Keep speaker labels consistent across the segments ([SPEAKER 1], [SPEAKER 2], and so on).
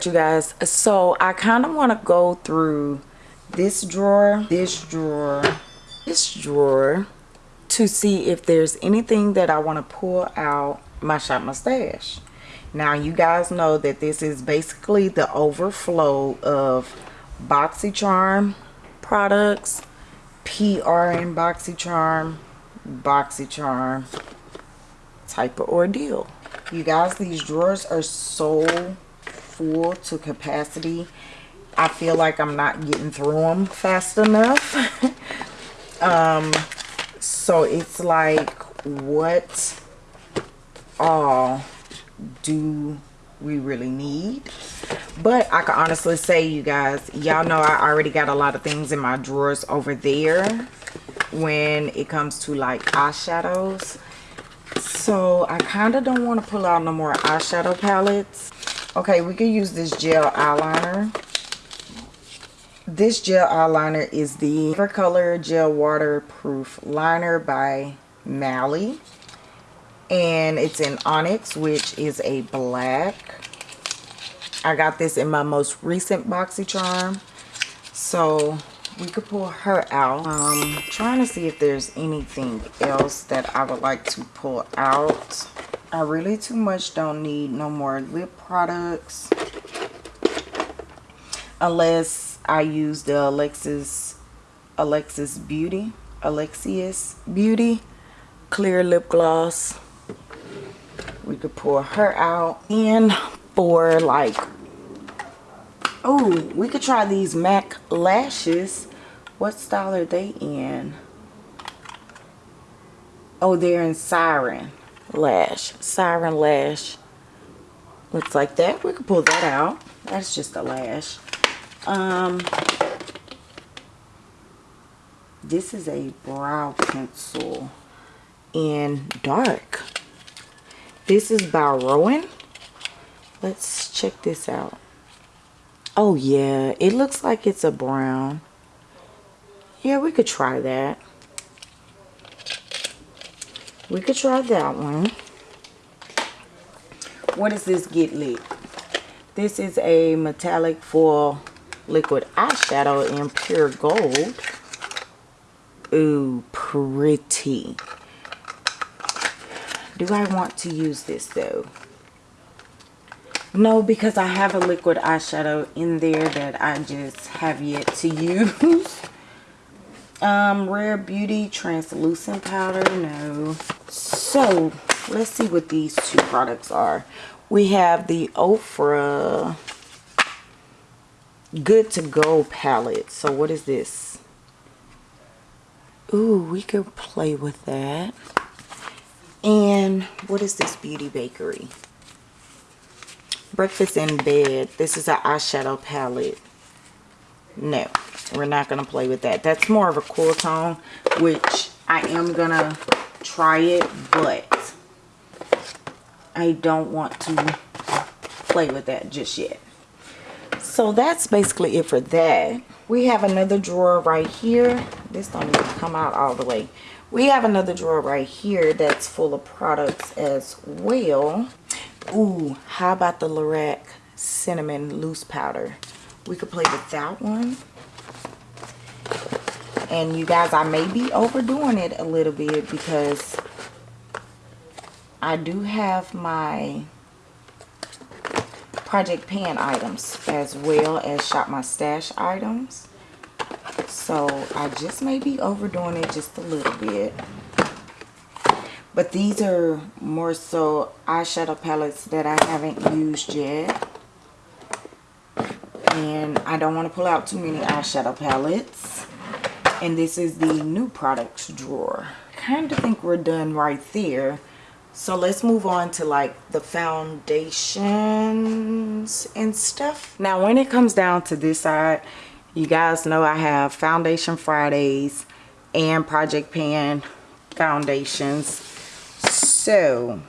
[SPEAKER 1] right you guys. So i kind of want to go through this drawer this drawer this drawer to see if there's anything that i want to pull out my shop mustache. Now you guys know that this is basically the overflow of boxycharm products prn boxycharm boxycharm type of ordeal. You guys these drawers are so full to capacity i feel like i'm not getting through them fast enough. Um so it's like what all do we really need? But i can honestly say you guys y'all know i already got a lot of things in my drawers over there when it comes to like eyeshadows. So i kind of don't want to pull out no more eyeshadow palettes okay we can use this gel eyeliner. This gel eyeliner is the color gel waterproof liner by Mally. And it's in onyx which is a black. I got this in my most recent boxycharm. So we could pull her out. Um trying to see if there's anything else that i would like to pull out i really too much don't need no more lip products unless i use the alexis alexis beauty alexius beauty clear lip gloss. We could pull her out and for like oh we could try these mac lashes. What style are they in? Oh they're in siren lash siren lash looks like that we could pull that out that's just a lash um this is a brow pencil in dark this is by Rowan. Let's check this out. Oh, yeah. It looks like it's a brown. Yeah, we could try that. We could try that one. What is this get lit? This is a metallic foil liquid eyeshadow in pure gold. Ooh, pretty. Do I want to use this though? No, because I have a liquid eyeshadow in there that I just have yet to use. Um, Rare Beauty Translucent Powder. No. So, let's see what these two products are. We have the Ofra Good To Go palette. So, what is this? Ooh, we could play with that. And what is this Beauty Bakery? Breakfast in Bed. This is an eyeshadow palette. No, we're not going to play with that. That's more of a cool tone, which I am going to try it, but I don't want to play with that just yet. So that's basically it for that. We have another drawer right here. This don't even come out all the way we have another drawer right here that's full of products as well Ooh, how about the Lorac cinnamon loose powder we could play with that one and you guys I may be overdoing it a little bit because I do have my project pan items as well as shop my stash items so I just may be overdoing it just a little bit. But these are more so eyeshadow palettes that I haven't used yet. And I don't want to pull out too many eyeshadow palettes. And this is the new products drawer. kind of think we're done right there. So let's move on to like the foundations and stuff. Now when it comes down to this side, you guys know I have Foundation Fridays and Project Pan foundations. So,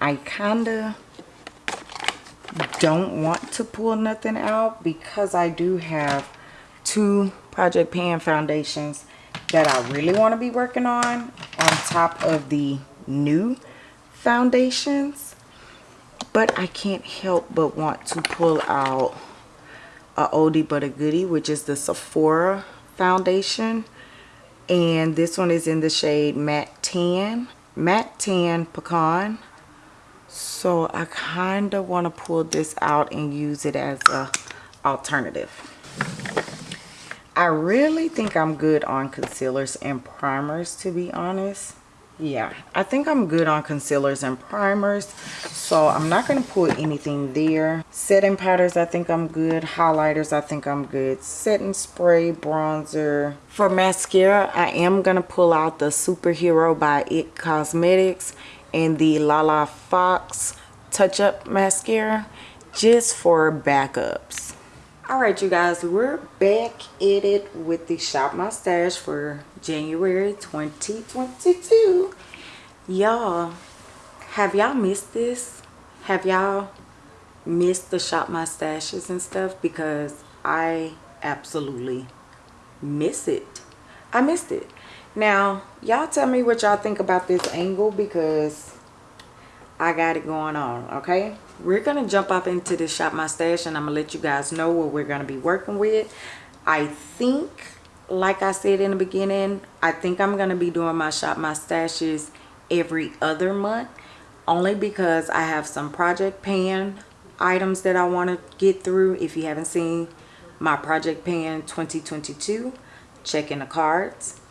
[SPEAKER 1] I kind of don't want to pull nothing out because I do have two Project Pan foundations that I really want to be working on on top of the new foundations. But I can't help but want to pull out a oldie but a goodie which is the Sephora foundation. And this one is in the shade matte tan matte tan pecan so I kind of want to pull this out and use it as a alternative. I really think I'm good on concealers and primers to be honest. Yeah i think i'm good on concealers and primers so i'm not going to put anything there. Setting powders i think i'm good. Highlighters i think i'm good. Setting spray bronzer. For mascara i am going to pull out the superhero by it cosmetics and the lala fox touch up mascara just for backups. All right you guys we're back at it with the shop my stash for january 2022 y'all have y'all missed this? Have y'all missed the shop my stashes and stuff? Because i absolutely miss it. I missed it now y'all tell me what y'all think about this angle because i got it going on okay? We're gonna jump up into the shop my stash and i'm gonna let you guys know what we're gonna be working with. I think like i said in the beginning i think i'm gonna be doing my shop my stashes every other month only because i have some project pan items that i want to get through. If you haven't seen my project pan 2022 check in the cards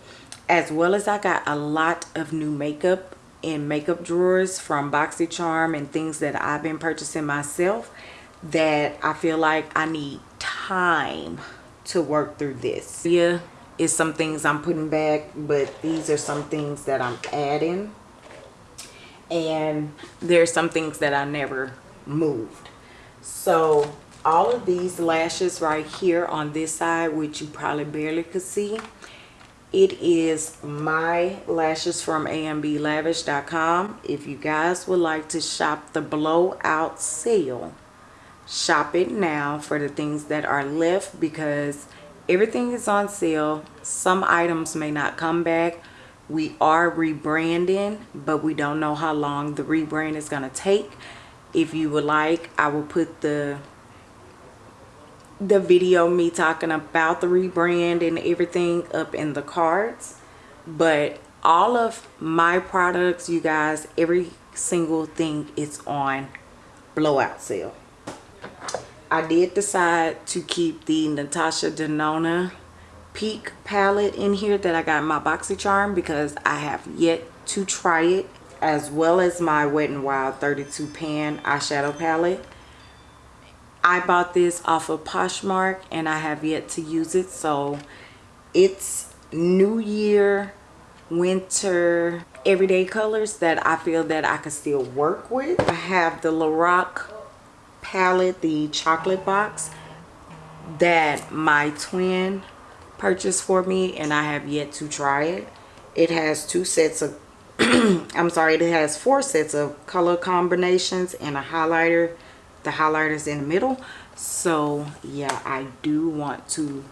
[SPEAKER 1] as well as i got a lot of new makeup in makeup drawers from BoxyCharm and things that I've been purchasing myself that I feel like I need time to work through this. Yeah, is some things I'm putting back, but these are some things that I'm adding. And there's some things that I never moved. So all of these lashes right here on this side, which you probably barely could see, it is my lashes from amblavish.com if you guys would like to shop the blowout sale shop it now for the things that are left because everything is on sale. Some items may not come back. We are rebranding but we don't know how long the rebrand is going to take. If you would like i will put the the video me talking about the rebrand and everything up in the cards but all of my products you guys every single thing is on blowout sale. I did decide to keep the Natasha Denona Peak palette in here that I got in my BoxyCharm because I have yet to try it as well as my Wet n Wild 32 pan eyeshadow palette I bought this off of Poshmark and I have yet to use it. So it's New Year, winter, everyday colors that I feel that I can still work with. I have the Lorac palette, the chocolate box that my twin purchased for me and I have yet to try it. It has two sets of, I'm sorry, it has four sets of color combinations and a highlighter the highlighters in the middle. So yeah i do want to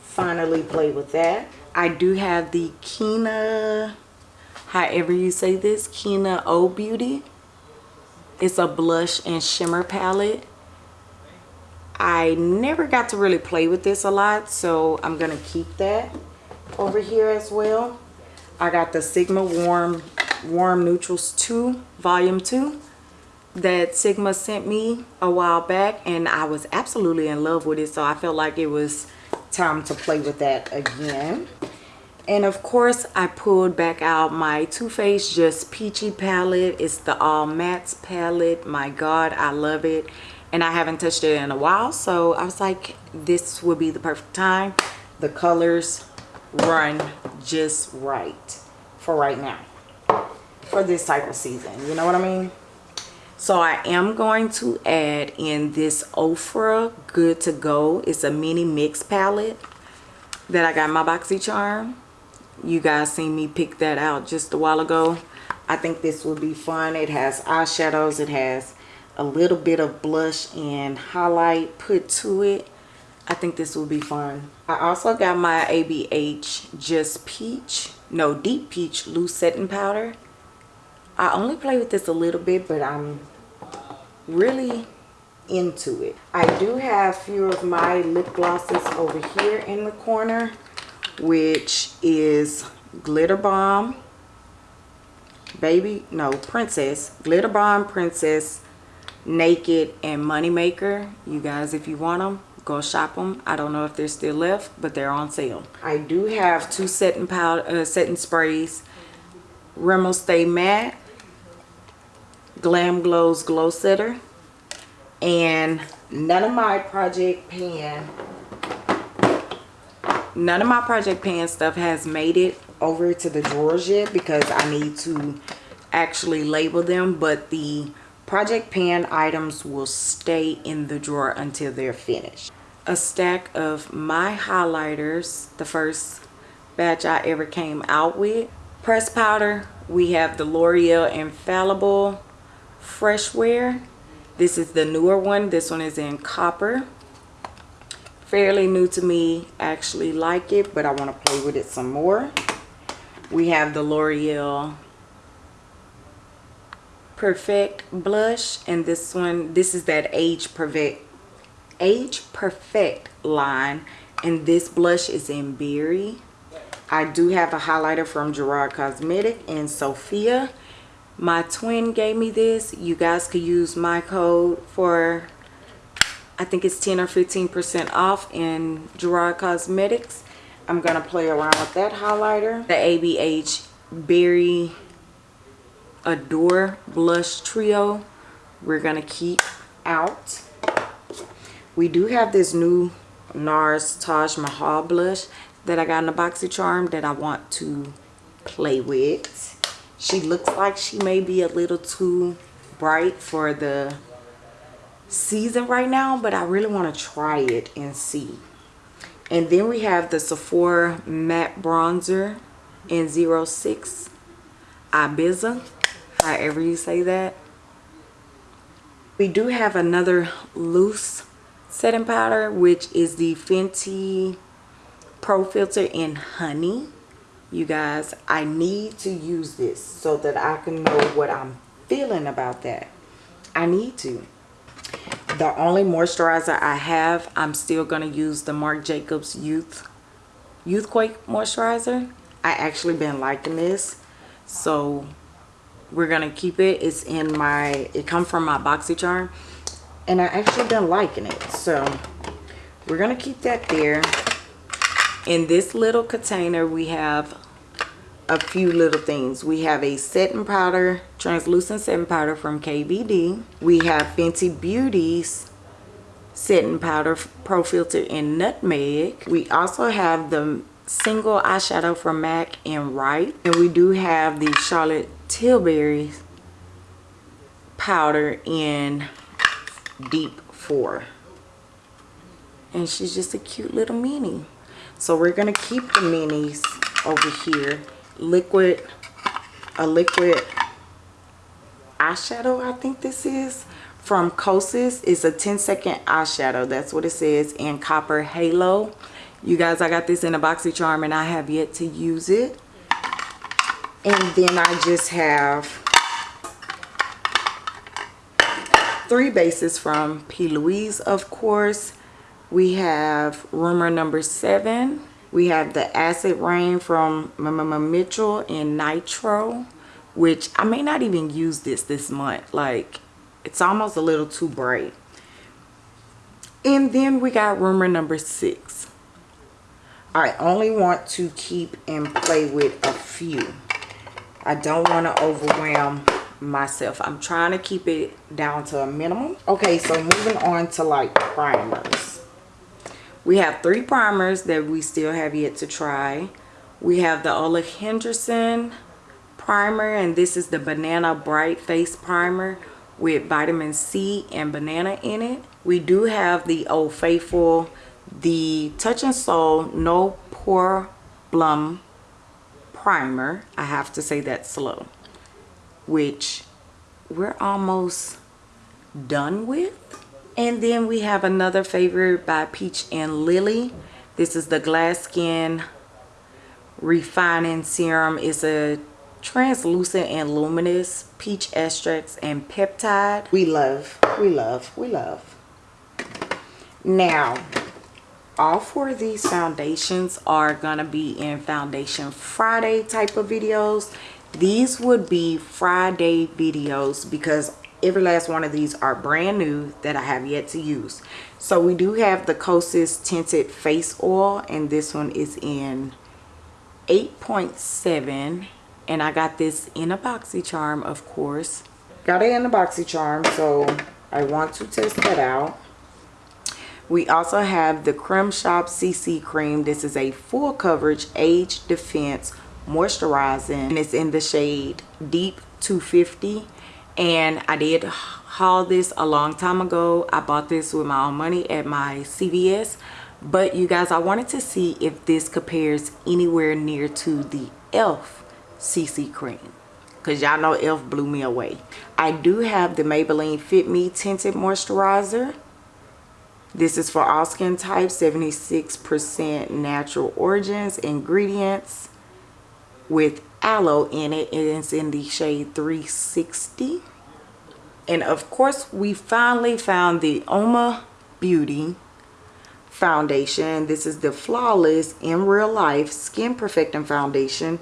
[SPEAKER 1] finally play with that. I do have the kina however you say this kina o beauty. It's a blush and shimmer palette. I never got to really play with this a lot so i'm gonna keep that over here as well. I got the sigma warm warm neutrals 2 volume 2 that Sigma sent me a while back and I was absolutely in love with it so I felt like it was time to play with that again. And of course I pulled back out my Too Faced Just Peachy palette. It's the all mattes palette. My god I love it. And I haven't touched it in a while so I was like this would be the perfect time. The colors run just right for right now for this type of season. You know what I mean so I am going to add in this Ofra Good To Go. It's a mini mix palette that I got my boxy BoxyCharm. You guys seen me pick that out just a while ago. I think this will be fun. It has eyeshadows. It has a little bit of blush and highlight put to it. I think this will be fun. I also got my ABH Just Peach, no Deep Peach Loose Setting Powder. I only play with this a little bit, but I'm really into it. I do have a few of my lip glosses over here in the corner, which is Glitter Bomb, Baby, no, Princess, Glitter Bomb, Princess, Naked, and Moneymaker. You guys, if you want them, go shop them. I don't know if they're still left, but they're on sale. I do have two setting powder, uh, setting sprays, Rimmel Stay Matte, Glam Glows Glow Setter, and none of my project pan none of my project pan stuff has made it over to the drawers yet because I need to actually label them but the project pan items will stay in the drawer until they're finished. A stack of my highlighters the first batch I ever came out with. Press powder we have the L'Oreal infallible fresh wear this is the newer one. This one is in copper. Fairly new to me. actually like it, but I want to play with it some more. We have the L'Oreal Perfect blush. And this one, this is that Age Perfect, Age Perfect line. And this blush is in Berry. I do have a highlighter from Gerard Cosmetic and Sophia my twin gave me this. You guys could use my code for I think it's 10 or 15 percent off in Gerard Cosmetics. I'm gonna play around with that highlighter. The ABH Berry Adore Blush Trio. We're gonna keep out. We do have this new NARS Taj Mahal blush that I got in the BoxyCharm that I want to play with she looks like she may be a little too bright for the season right now, but I really want to try it and see. And then we have the Sephora Matte Bronzer in 06 Ibiza, however you say that. We do have another loose setting powder, which is the Fenty Pro Filter in Honey you guys i need to use this so that i can know what i'm feeling about that. I need to. The only moisturizer i have i'm still going to use the marc jacobs youth youthquake moisturizer. I actually been liking this so we're gonna keep it. It's in my it come from my boxycharm and i actually been liking it. So we're gonna keep that there in this little container we have a few little things. We have a setting powder translucent setting powder from KVD we have Fenty Beauty's setting powder pro filter in nutmeg. We also have the single eyeshadow from MAC in right and we do have the Charlotte Tilbury powder in deep 4 and she's just a cute little mini so we're gonna keep the minis over here. Liquid a liquid eyeshadow i think this is from Kosas. Is a 10 second eyeshadow. That's what it says. In copper halo. You guys i got this in a boxycharm and i have yet to use it. And then i just have three bases from p. Louise of course we have rumor number seven. We have the acid rain from Mama Mitchell in nitro which i may not even use this this month. Like it's almost a little too bright. And then we got rumor number six. I only want to keep and play with a few. I don't want to overwhelm myself. I'm trying to keep it down to a minimum. Okay so moving on to like primers we have three primers that we still have yet to try. We have the Ole Henriksen primer and this is the banana bright face primer with vitamin C and banana in it. We do have the Old Faithful the Touch in Sol no problem primer. I have to say that slow which we're almost done with and then we have another favorite by Peach and Lily. This is the Glass Skin Refining Serum. It's a translucent and luminous peach extracts and peptide
[SPEAKER 2] we love we love we love
[SPEAKER 1] now all four of these foundations are gonna be in foundation friday type of videos these would be friday videos because every last one of these are brand new that i have yet to use. So we do have the kosas tinted face oil and this one is in 8.7 and I got this in a BoxyCharm of course. Got it in a BoxyCharm so I want to test that out. We also have the Creme Shop CC cream. This is a full coverage age defense moisturizing and it's in the shade deep 250 and I did haul this a long time ago I bought this with my own money at my CVS but you guys I wanted to see if this compares anywhere near to the e.l.f. CC cream because y'all know e.l.f. blew me away I do have the Maybelline Fit Me Tinted Moisturizer this is for all skin types 76% natural origins ingredients with aloe in it and it's in the shade 360 and of course we finally found the UOMA Beauty foundation. This is the flawless in real life skin perfecting foundation.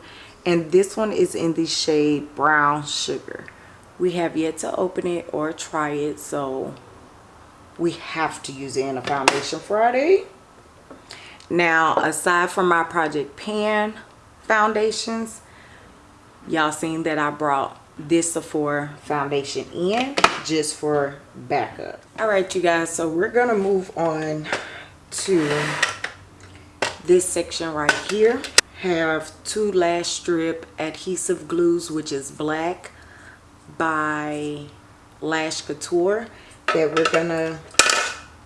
[SPEAKER 1] And this one is in the shade brown sugar. We have yet to open it or try it so we have to use it in a foundation friday. Now aside from my project pan foundations y'all seen that i brought this Sephora foundation in just for backup. All right you guys so we're gonna move on to this section right here. Have two lash strip adhesive glues which is black by lash couture that we're gonna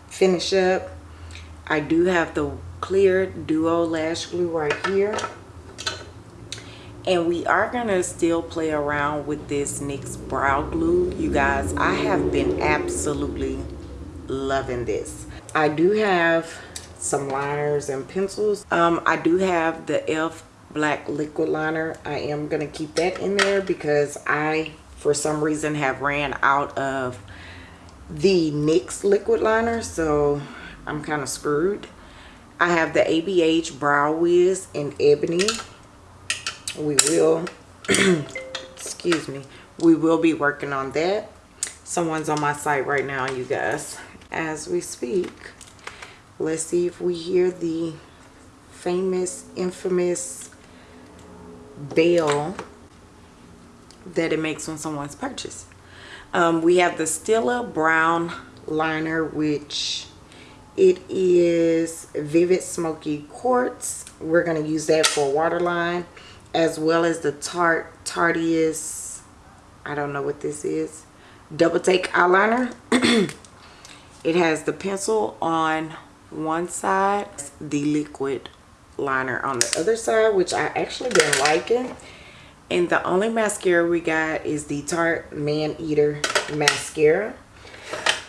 [SPEAKER 1] finish up. I do have the clear duo lash glue right here and we are gonna still play around with this NYX brow glue you guys I have been absolutely loving this I do have some liners and pencils. Um, I do have the e.l.f. black liquid liner. I am to keep that in there because I, for some reason, have ran out of the NYX liquid liner. So I'm kind of screwed. I have the ABH Brow Wiz in Ebony. We will, excuse me, we will be working on that. Someone's on my site right now, you guys as we speak. Let's see if we hear the famous, infamous bell that it makes when someone's purchased. Um, we have the Stila Brown liner, which it is Vivid Smoky Quartz. We're going to use that for waterline, as well as the Tarte Tarteist, I don't know what this is, Double Take Eyeliner. it has the pencil on one side the liquid liner on the other side which i actually been liking and the only mascara we got is the tarte man eater mascara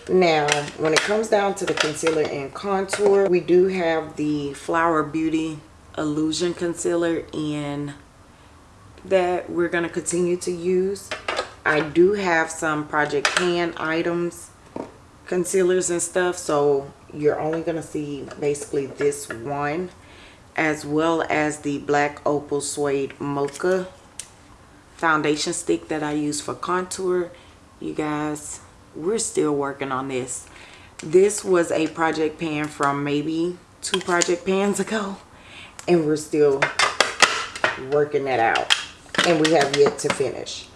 [SPEAKER 1] now when it comes down to the concealer and contour we do have the flower beauty illusion concealer in that we're going to continue to use. I do have some project pan items concealers and stuff so you're only going to see basically this one as well as the black opal suede mocha foundation stick that I use for contour. You guys we're still working on this. This was a project pan from maybe two project pans ago and we're still working that out and we have yet to finish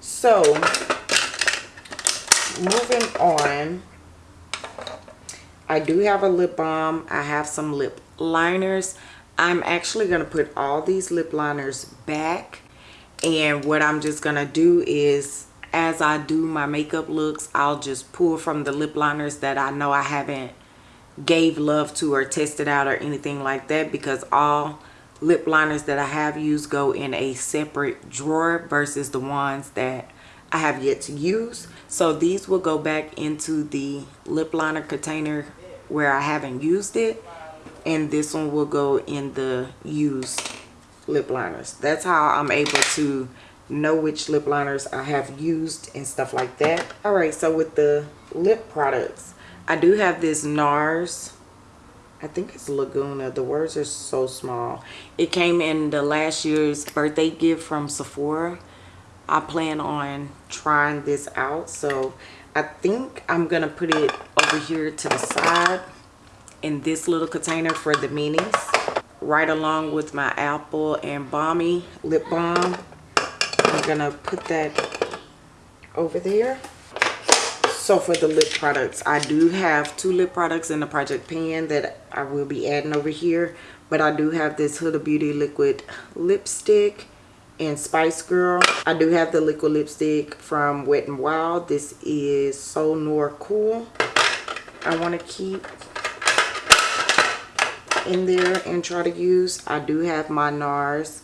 [SPEAKER 1] so moving on I do have a lip balm. I have some lip liners. I'm actually going to put all these lip liners back. And what I'm just going to do is as I do my makeup looks, I'll just pull from the lip liners that I know I haven't gave love to or tested out or anything like that because all lip liners that I have used go in a separate drawer versus the ones that I have yet to use. So these will go back into the lip liner container where I haven't used it and this one will go in the used lip liners that's how I'm able to know which lip liners I have used and stuff like that. All right, so with the lip products, I do have this NARS. I think it's Laguna. The words are so small. It came in the last year's birthday gift from Sephora. I plan on trying this out. So I think I'm going to put it over here to the side in this little container for the minis. Right along with my Apple and Balmy lip balm. I'm going to put that over there. So for the lip products, I do have two lip products in the Project Pan that I will be adding over here. But I do have this Huda Beauty Liquid Lipstick and Spice Girl. I do have the liquid lipstick from Wet n Wild. This is So Nor Cool. I want to keep in there and try to use. I do have my NARS.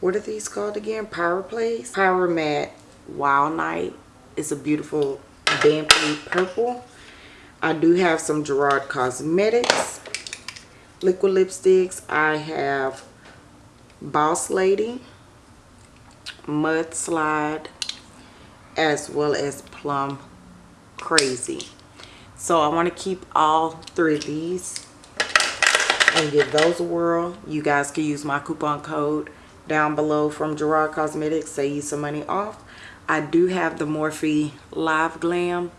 [SPEAKER 1] What are these called again? Power Place? Power Matte Wild Night. It's a beautiful Vampy Purple. I do have some Gerard Cosmetics liquid lipsticks. I have Boss Lady, Mudslide, as well as Plum Crazy. So I want to keep all three of these and give those a whirl. You guys can use my coupon code down below from Gerard Cosmetics. Save you some money off. I do have the Morphe Live Glam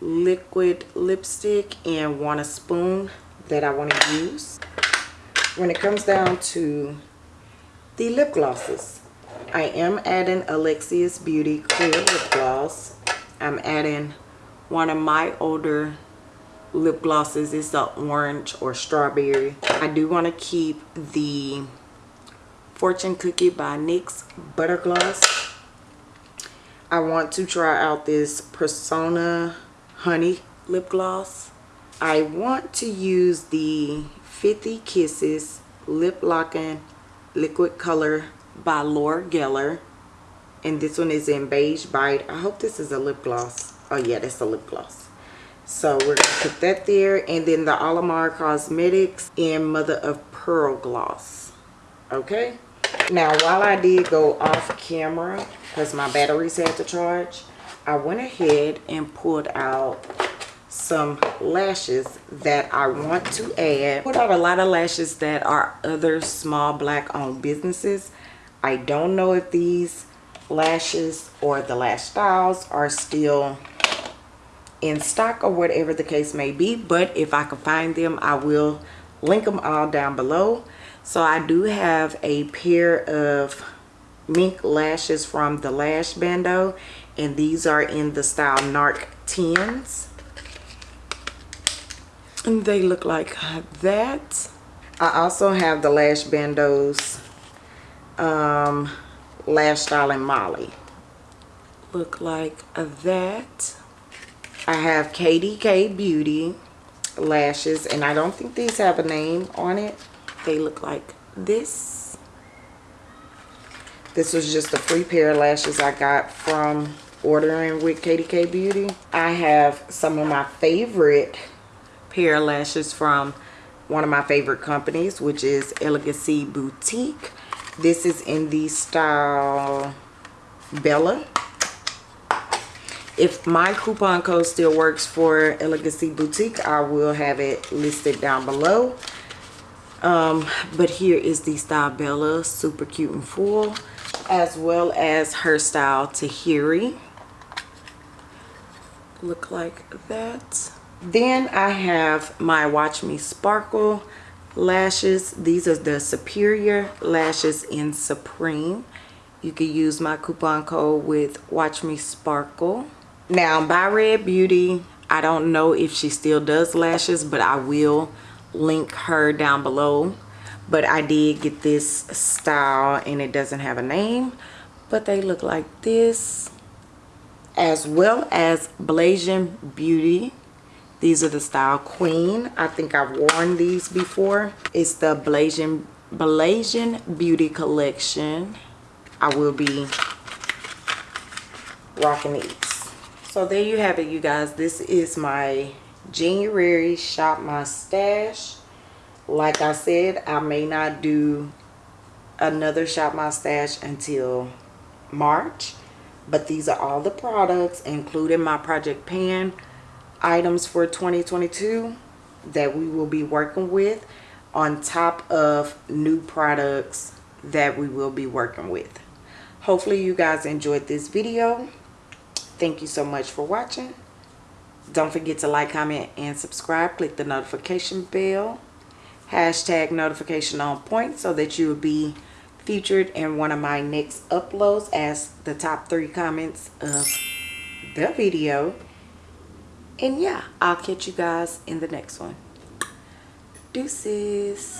[SPEAKER 1] liquid lipstick and want a spoon that I want to use. When it comes down to the lip glosses, I am adding Alexia's Beauty Clear Lip Gloss. I'm adding one of my older lip glosses. It's the orange or strawberry. I do want to keep the Fortune Cookie by NYX Butter Gloss. I want to try out this Persona Honey Lip Gloss. I want to use the 50 Kisses Lip Locking Liquid Color by Laura Geller. And this one is in Beige Bite. I hope this is a lip gloss. Oh yeah, that's a lip gloss. So we're going to put that there. And then the Alamar Cosmetics in Mother of Pearl Gloss. Okay. Now, while I did go off camera, because my batteries had to charge, I went ahead and pulled out some lashes that I want to add. Put out a lot of lashes that are other small black owned businesses. I don't know if these lashes or the lash styles are still in stock or whatever the case may be but if I can find them I will link them all down below so I do have a pair of mink lashes from the lash bando and these are in the style narc 10s and they look like that I also have the lash bandos um, lash styling Molly look like that I have KDK Beauty lashes and I don't think these have a name on it. They look like this. This was just a free pair of lashes I got from ordering with KDK Beauty. I have some of my favorite pair of lashes from one of my favorite companies which is Elegancy Boutique. This is in the style Bella if my coupon code still works for Elegancy Boutique, I will have it listed down below. Um, but here is the style Bella, super cute and full, as well as her style Tahiri. Look like that. Then I have my Watch Me Sparkle lashes. These are the Superior lashes in Supreme. You can use my coupon code with Watch Me Sparkle now by red beauty i don't know if she still does lashes but i will link her down below but i did get this style and it doesn't have a name but they look like this as well as Blasian Beauty. These are the style Queen. I think I've worn these before. It's the Blasian, Blasian Beauty collection. I will be rocking these so there you have it you guys this is my january shop my stash like i said i may not do another shop my stash until March. But these are all the products, including my Project Pan items for 2022 that we will be working with on top of new products that we will be working with. Hopefully you guys enjoyed this video. Thank you so much for watching. Don't forget to like, comment, and subscribe. Click the notification bell. Hashtag notification on point so that you will be featured in one of my next uploads as the top three comments of the video. And yeah, I'll catch you guys in the next one. Deuces.